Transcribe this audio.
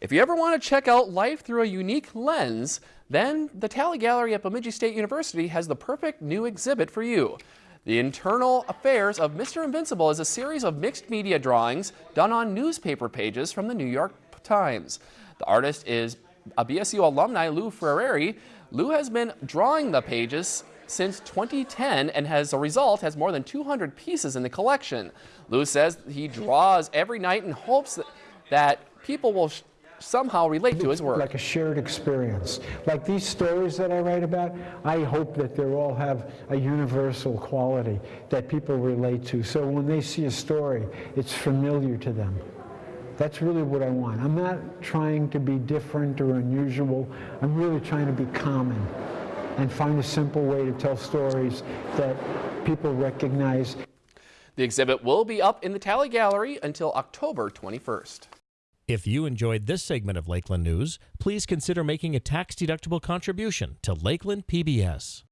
If you ever want to check out life through a unique lens, then the Talley Gallery at Bemidji State University has the perfect new exhibit for you. The Internal Affairs of Mr. Invincible is a series of mixed media drawings done on newspaper pages from the New York Times. The artist is a BSU alumni, Lou Ferrari. Lou has been drawing the pages since 2010 and as a result has more than 200 pieces in the collection. Lou says he draws every night and hopes that, that people will somehow relate to his work. Like a shared experience. Like these stories that I write about, I hope that they all have a universal quality that people relate to. So when they see a story, it's familiar to them. That's really what I want. I'm not trying to be different or unusual. I'm really trying to be common and find a simple way to tell stories that people recognize. The exhibit will be up in the Talley Gallery until October 21st. If you enjoyed this segment of Lakeland News, please consider making a tax-deductible contribution to Lakeland PBS.